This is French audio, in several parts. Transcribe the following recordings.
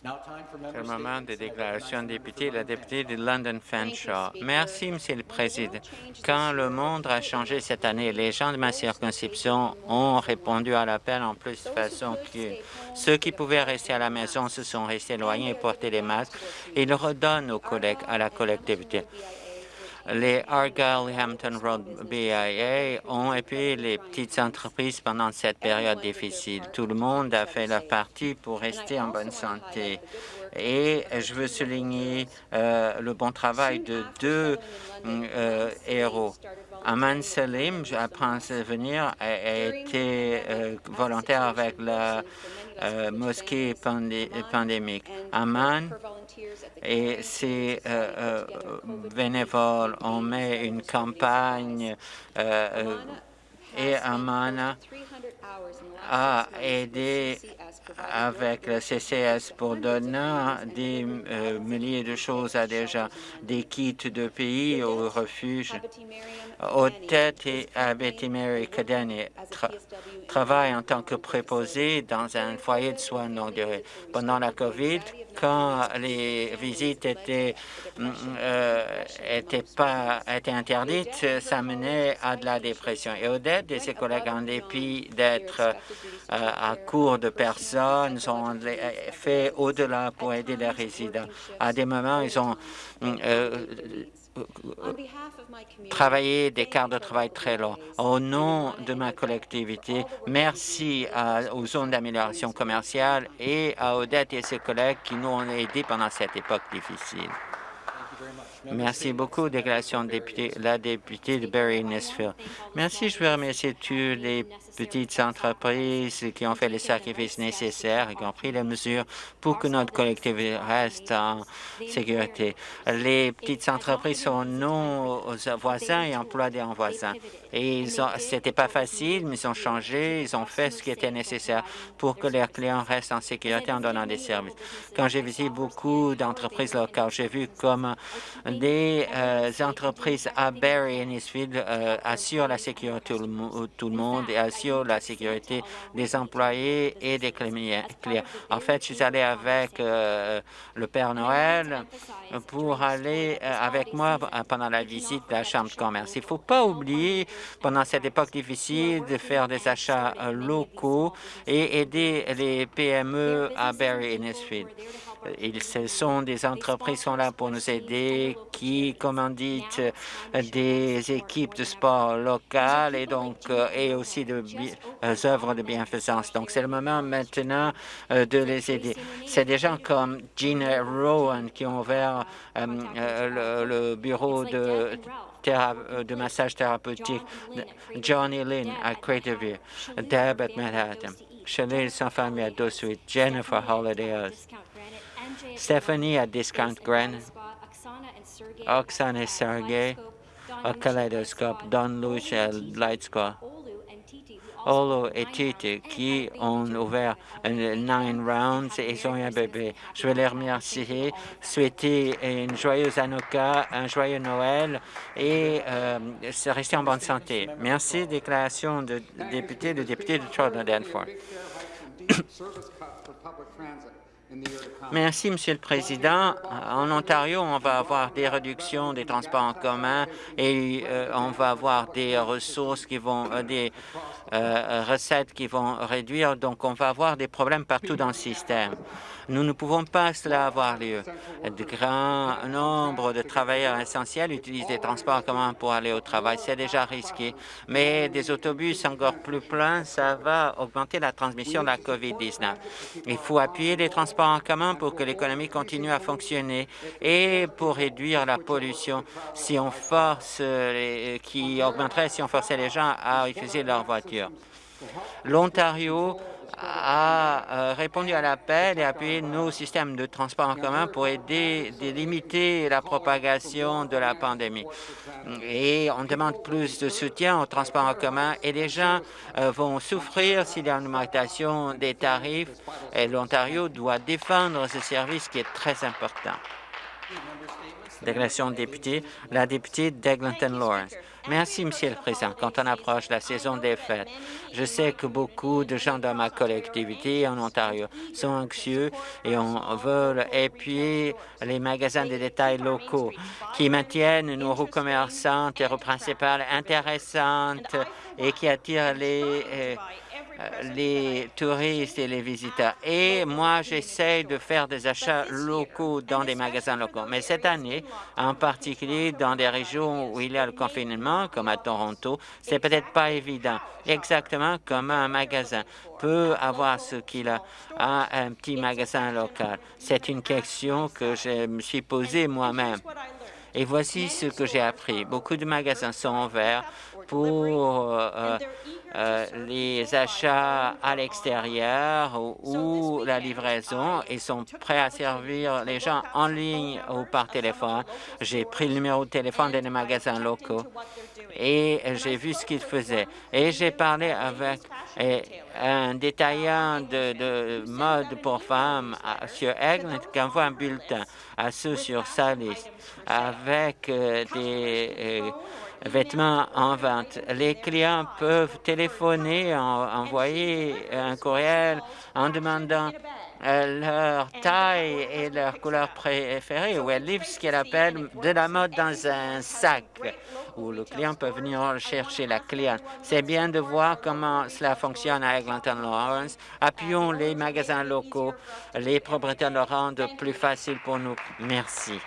C'est le moment des déclarations de députés. La députée de London Fanshawe. Merci, Monsieur le Président. Quand le monde a changé cette année, les gens de ma circonscription ont répondu à l'appel en plus de façon que ceux qui pouvaient rester à la maison se sont restés éloignés et portaient les masques. Ils redonnent aux collègues, à la collectivité les Argyle Hampton Road BIA ont appuyé les petites entreprises pendant cette période difficile. Tout le monde a fait leur partie pour rester en bonne santé. Et je veux souligner euh, le bon travail de deux euh, héros. Aman Salim, après venir, a, été euh, volontaire avec la mosquée pandémique. Aman et ses euh, euh, bénévoles. On met une campagne euh, et Amana a aidé avec le CCS pour donner des milliers de choses à déjà des kits de pays au refuge. têtes et Betty Mary Cadeni travaille en tant que préposé dans un foyer de soins longue durée. Pendant la COVID, quand les visites étaient, mm, euh, étaient, pas, étaient interdites, ça menait à de la dépression. Et Odette et ses collègues, en dépit d'être euh, à court de personnes, ont fait au-delà pour aider les résidents. À des moments, ils ont mm, euh, travailler des quarts de travail très longs. Au nom de ma collectivité, merci aux zones d'amélioration commerciale et à Odette et ses collègues qui nous ont aidés pendant cette époque difficile. Merci beaucoup, déclaration de député, la députée de Barry-Nisfield. Merci, je veux remercier tous les petites entreprises qui ont fait les sacrifices nécessaires et qui ont pris les mesures pour que notre collectivité reste en sécurité. Les petites entreprises sont nos voisins et emploient des voisins. Et c'était pas facile, mais ils ont changé, ils ont fait ce qui était nécessaire pour que leurs clients restent en sécurité en donnant des services. Quand j'ai visité beaucoup d'entreprises locales, j'ai vu comme des euh, entreprises à Barry et Nisfield euh, assurent la sécurité de tout le monde et assurent la sécurité des employés et des clients. En fait, je suis allé avec euh, le Père Noël pour aller avec moi pendant la visite de la Chambre de commerce. Il ne faut pas oublier, pendant cette époque difficile, de faire des achats locaux et aider les PME à Barry et Nisfield. Ils, ce sont des entreprises qui sont là pour nous aider, qui commanditent des équipes de sport locales et donc euh, et aussi de euh, œuvres de bienfaisance. Donc c'est le moment maintenant euh, de les aider. C'est des gens comme Gina Rowan qui ont ouvert le, bureau de massage thérapeutique, Johnny Lynn à Craterview, Deb at Manhattan, Chanel sans famille à Dosuit, Jennifer Holiday Stephanie at Discount Grand, Oksana et Sergey à Kaleidoscope, Don Luce à Lightscore, Olo et Tite qui ont ouvert Nine Rounds et ils ont eu un bébé. Je veux les remercier, souhaiter une joyeuse Hanukkah, un joyeux Noël et euh, rester en bonne santé. Merci. Déclaration de député, de député de Jordan Danforth. Merci, Monsieur le Président. En Ontario, on va avoir des réductions des transports en commun et euh, on va avoir des ressources qui vont, euh, des euh, recettes qui vont réduire. Donc, on va avoir des problèmes partout dans le système. Nous ne pouvons pas cela avoir lieu. De grands nombre de travailleurs essentiels utilisent des transports en commun pour aller au travail. C'est déjà risqué. Mais des autobus encore plus pleins, ça va augmenter la transmission de la COVID-19. Il faut appuyer les transports en commun pour que l'économie continue à fonctionner et pour réduire la pollution si on force, qui augmenterait si on forçait les gens à utiliser leur voiture. L'Ontario a répondu à l'appel et appuyé nos systèmes de transport en commun pour aider à limiter la propagation de la pandémie. Et on demande plus de soutien au transport en commun et les gens euh, vont souffrir s'il y a une augmentation des tarifs et l'Ontario doit défendre ce service qui est très important. Déclaration de député, la députée d'Eglinton Lawrence. Merci, Monsieur le Président. Quand on approche la saison des fêtes, je sais que beaucoup de gens dans ma collectivité en Ontario sont anxieux et on veut appuyer les magasins de détail locaux qui maintiennent nos roues commerçantes et roues principales intéressantes et qui attirent les euh, les touristes et les visiteurs. Et moi, j'essaie de faire des achats locaux dans des magasins locaux. Mais cette année, en particulier dans des régions où il y a le confinement, comme à Toronto, c'est peut-être pas évident. Exactement comme un magasin peut avoir ce qu'il a à un petit magasin local. C'est une question que je me suis posée moi-même. Et voici ce que j'ai appris. Beaucoup de magasins sont ouverts pour euh, euh, les achats à l'extérieur ou, la livraison. Ils sont prêts à servir les gens en ligne ou par téléphone. J'ai pris le numéro de téléphone des magasins locaux et j'ai vu ce qu'ils faisaient. Et j'ai parlé avec un détaillant de, mode pour femmes sur Eglinton qui envoie un bulletin à ceux sur sa liste avec euh, des euh, vêtements en vente. Les clients peuvent téléphoner, envoyer un courriel en demandant euh, leur taille et leur couleur préférée, ou elle livre ce qu'elle appelle de la mode dans un sac, où le client peut venir chercher la cliente. C'est bien de voir comment cela fonctionne à Eglinton Lawrence. Appuyons les magasins locaux, les propriétaires le rendent plus facile pour nous. Merci.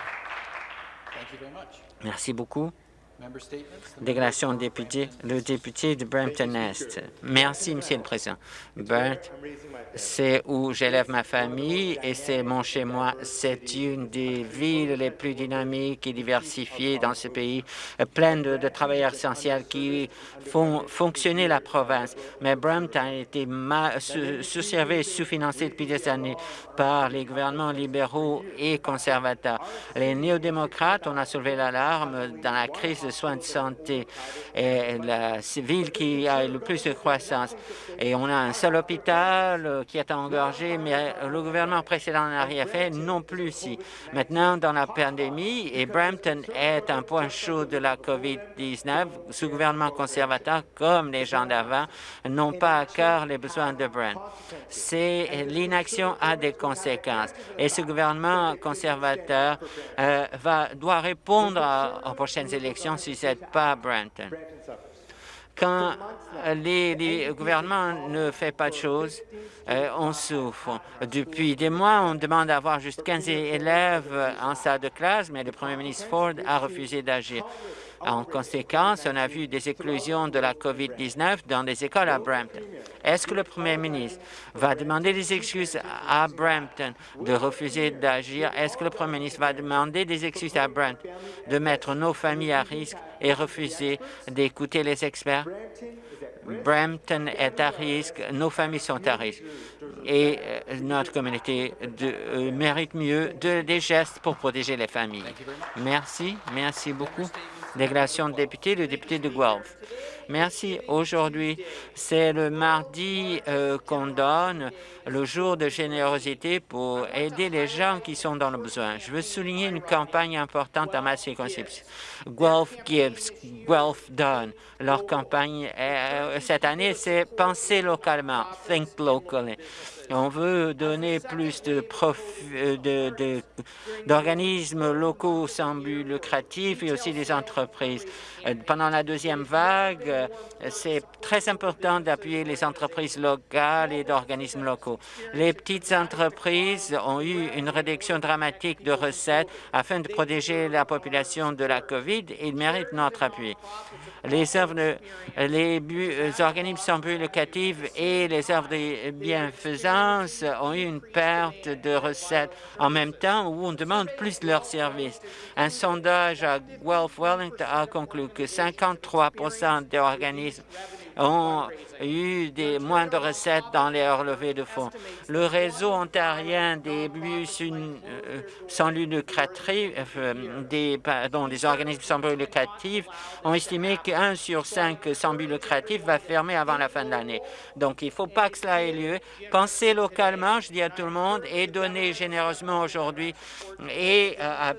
Merci beaucoup. Déclaration député, le député de Brampton-Est. Merci, Monsieur le Président. Bert, c'est où j'élève ma famille et c'est mon chez-moi. C'est une des villes les plus dynamiques et diversifiées dans ce pays, pleine de, travailleurs essentiels qui font fonctionner la province. Mais Brampton a été sous-servé et sous-financé depuis des années par les gouvernements libéraux et conservateurs. Les néo-démocrates, on a soulevé l'alarme dans la crise soins de santé et la ville qui a le plus de croissance. Et on a un seul hôpital qui est engorgé, mais le gouvernement précédent n'a rien fait non plus ici. Maintenant, dans la pandémie, et Brampton est un point chaud de la COVID-19, ce gouvernement conservateur, comme les gens d'avant, n'ont pas à cœur les besoins de Brampton. C'est l'inaction a des conséquences. Et ce gouvernement conservateur euh, va, doit répondre aux prochaines élections si ce n'est pas Brampton. Quand les, gouvernements ne font pas de choses, euh, on souffre. Depuis des mois, on demande d'avoir juste 15 élèves en salle de classe, mais le premier ministre Ford a refusé d'agir. En conséquence, on a vu des éclosions de la COVID-19 dans les écoles à Brampton. Est-ce que le premier ministre va demander des excuses à Brampton de refuser d'agir? Est-ce que le premier ministre va demander des excuses à Brampton de mettre nos familles à risque et refuser d'écouter les experts? Brampton est à risque, nos familles sont à risque et euh, notre communauté euh, mérite mieux des gestes pour protéger les familles. Merci, merci beaucoup. Déclaration de député, le député de Guelph. Merci. Aujourd'hui, c'est le mardi euh, qu'on donne le jour de générosité pour aider les gens qui sont dans le besoin. Je veux souligner une campagne importante à ma circonscription. Guelph Gives, Guelph Donne. Leur campagne euh, cette année, c'est Penser localement, Think locally. On veut donner plus euh, d'organismes de, locaux sans but lucratif et aussi des entreprises. Euh, pendant la deuxième vague, euh, c'est très important d'appuyer les entreprises locales et d'organismes locaux. Les petites entreprises ont eu une réduction dramatique de recettes afin de protéger la population de la COVID. Ils méritent notre appui. Les œuvres, les, organismes sans but lucratif et les œuvres de bienfaisance ont eu une perte de recettes en même temps où on demande plus de leurs services. Un sondage à Guelph Wellington a conclu que 53% des organismes ont eu des, moins de recettes dans les relevés de fonds. Le réseau ontarien des bus euh, sans lucratif, euh, des, organismes sans but lucratif ont estimé qu'un sur cinq sans but lucratif va fermer avant la fin de l'année. Donc, il ne faut pas que cela ait lieu. Pensez localement, je dis à tout le monde, et donnez généreusement aujourd'hui et euh,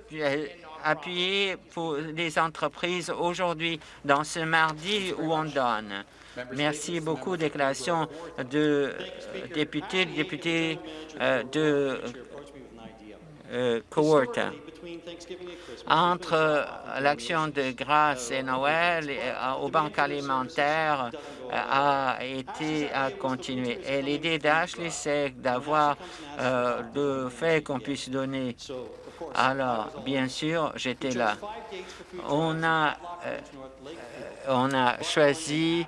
appuyer pour les entreprises aujourd'hui, dans ce mardi où on donne. Merci beaucoup. Déclaration de députés, député euh, de euh, Entre l'action de grâce et Noël euh, aux banques alimentaires a été à continuer. Et l'idée d'Ashley, c'est d'avoir le fait qu'on puisse donner alors, bien sûr, j'étais là. On a, on a choisi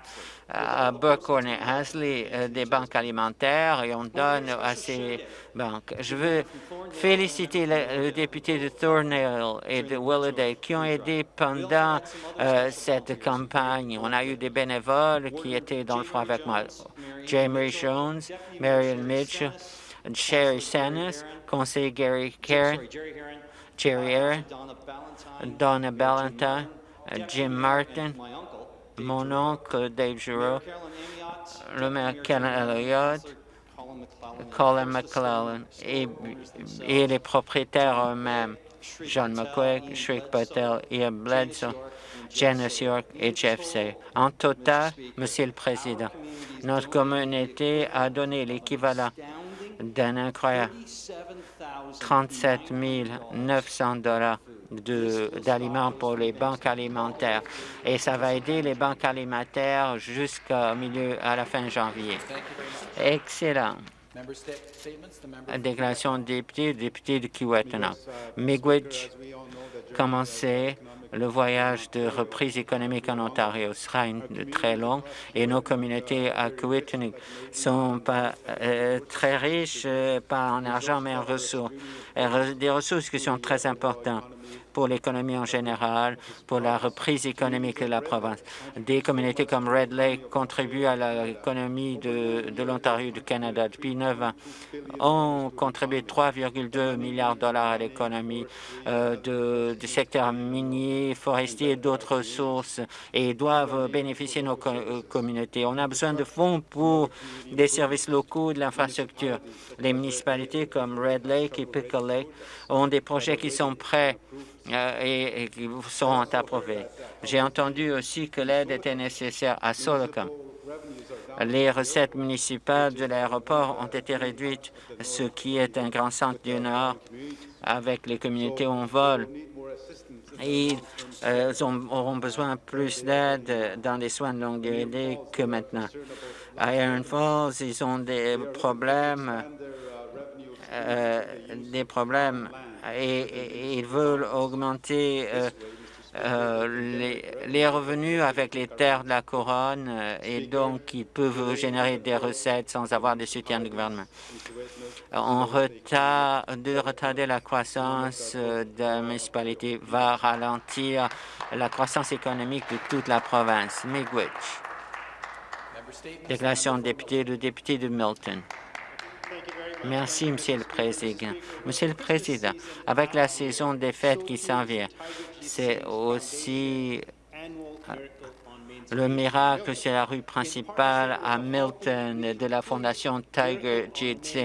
à Buckhorn et Hasley euh, des banques alimentaires et on donne à ces banques. Je veux féliciter le, député de Thornhill et de Willowdale qui ont aidé pendant euh, cette campagne. On a eu des bénévoles qui étaient dans le front avec moi. Jamie Jones, Marion Mitchell, Sherry Sannes, conseiller Gary Karen, Jerry Aaron, Donna Ballantyne, Jim Martin, mon oncle Dave Giroux, le maire Ken Elliott, Colin McClellan et, les propriétaires eux-mêmes, John McQuaig, Shrek Patel, Ian Bledsoe, Janice York et Jeff Say. En total, Monsieur le Président, notre communauté a donné l'équivalent d'un incroyable 37 900 dollars d'aliments pour les banques alimentaires. Et ça va aider les banques alimentaires jusqu'au milieu, à la fin janvier. Excellent. Déclaration de député, député de Kiwetanong. Miigwech, commencez le voyage de reprise économique en Ontario sera une, très long et nos communautés à Kiwetanong sont pas euh, très riches, euh, pas en argent, mais en ressources. des ressources qui sont très importantes pour l'économie en général, pour la reprise économique de la province. Des communautés comme Red Lake contribuent à l'économie de, de l'Ontario du Canada. Depuis neuf ans, ont contribué 3,2 milliards de dollars à l'économie euh, du secteur minier, forestier et d'autres sources et doivent bénéficier nos euh, communautés. On a besoin de fonds pour des services locaux, de l'infrastructure. Les municipalités comme Red Lake et Pickle Lake ont des projets qui sont prêts euh, et, qui seront approuvés. J'ai entendu aussi que l'aide était nécessaire à Solocum. Les recettes municipales de l'aéroport ont été réduites, ce qui est un grand centre du Nord avec les communautés où on vole. Ils euh, auront besoin plus d'aide dans les soins de longue durée que maintenant. À Iron Falls, ils ont des problèmes, euh, des problèmes et, ils veulent augmenter euh, euh, les, revenus avec les terres de la couronne euh, et donc ils peuvent générer des recettes sans avoir de soutien du gouvernement. On retard, de retarder la croissance de la municipalité va ralentir la croissance économique de toute la province. Miigwech. Déclaration de député, le député de Milton. Merci, Monsieur le Président. Monsieur le Président, avec la saison des fêtes qui s'en vient, c'est aussi euh, le miracle sur la rue principale à Milton de la Fondation Tiger Jit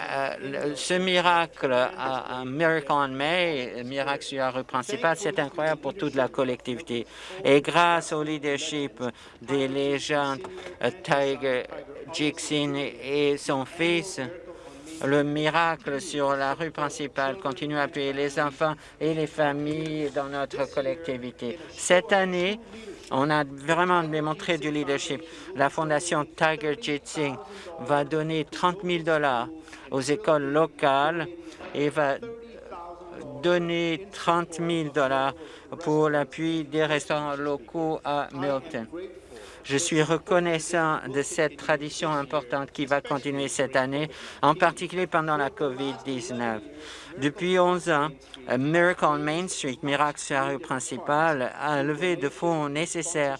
euh, ce miracle, un Miracle on May, miracle sur la rue principale, c'est incroyable pour toute la collectivité. Et grâce au leadership des légendes euh, Tiger Jixin et son fils, le miracle sur la rue principale continue à appuyer les enfants et les familles dans notre collectivité. Cette année, on a vraiment démontré du leadership. La Fondation Tiger Jitsing va donner 30 000 dollars aux écoles locales et va donner 30 000 dollars pour l'appui des restaurants locaux à Milton. Je suis reconnaissant de cette tradition importante qui va continuer cette année, en particulier pendant la COVID-19. Depuis 11 ans, Miracle Main Street, Miracle sur la rue principale, a levé de fonds nécessaires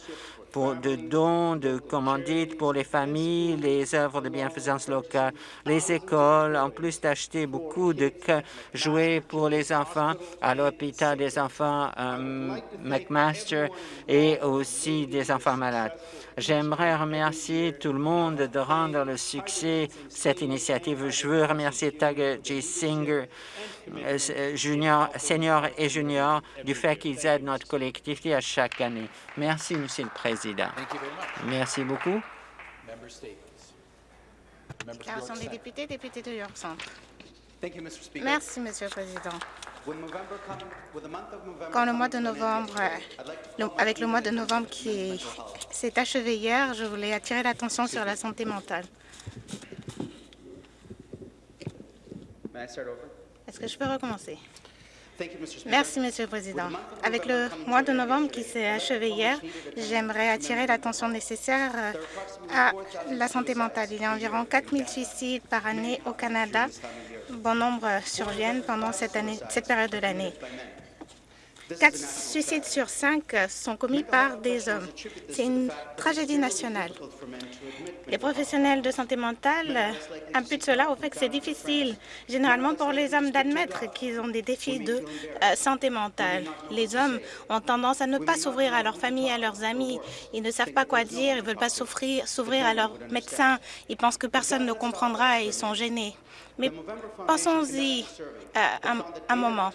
pour de dons, de commandites pour les familles, les œuvres de bienfaisance locale, les écoles, en plus d'acheter beaucoup de jouets pour les enfants à l'hôpital des enfants euh, McMaster et aussi des enfants malades. J'aimerais remercier tout le monde de rendre le succès cette initiative. Je veux remercier Tag J. Singer, junior, senior et junior, du fait qu'ils aident notre collectivité à chaque année. Merci, Monsieur le Président. Merci beaucoup. Déclaration des députés, député de York Centre. Merci, Monsieur le Président. Quand le mois de novembre, avec le mois de novembre qui s'est achevé hier, je voulais attirer l'attention sur la santé mentale. Est-ce que je peux recommencer? Merci, Monsieur le Président. Avec le mois de novembre qui s'est achevé hier, j'aimerais attirer l'attention nécessaire euh, à la santé mentale. Il y a environ 4 000 suicides par année au Canada. Bon nombre surviennent pendant cette, année, cette période de l'année. Quatre suicides sur cinq sont commis par des hommes. C'est une tragédie nationale. Les professionnels de santé mentale imputent cela au fait que c'est difficile, généralement pour les hommes, d'admettre qu'ils ont des défis de euh, santé mentale. Les hommes ont tendance à ne pas s'ouvrir à leur famille, à leurs amis. Ils ne savent pas quoi dire, ils ne veulent pas s'ouvrir à leur médecin. Ils pensent que personne ne comprendra et ils sont gênés. Mais pensons-y euh, un moment.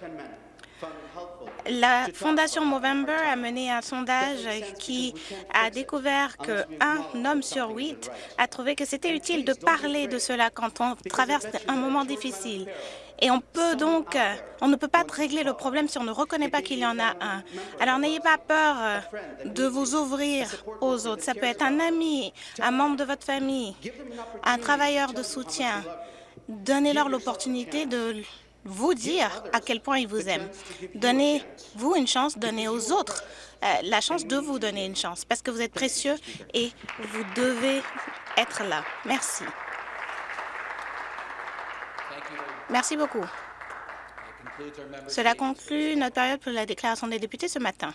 La Fondation Movember a mené un sondage qui a découvert qu'un homme sur huit a trouvé que c'était utile de parler de cela quand on traverse un moment difficile. Et on peut donc, on ne peut pas régler le problème si on ne reconnaît pas qu'il y en a un. Alors n'ayez pas peur euh, de vous ouvrir aux autres. Ça peut être un ami, un membre de votre famille, un travailleur de soutien. Donnez-leur l'opportunité de vous dire à quel point ils vous aiment. Donnez-vous une chance, donnez aux autres euh, la chance de vous donner une chance, parce que vous êtes précieux et vous devez être là. Merci. Merci beaucoup. Cela conclut notre période pour la déclaration des députés ce matin.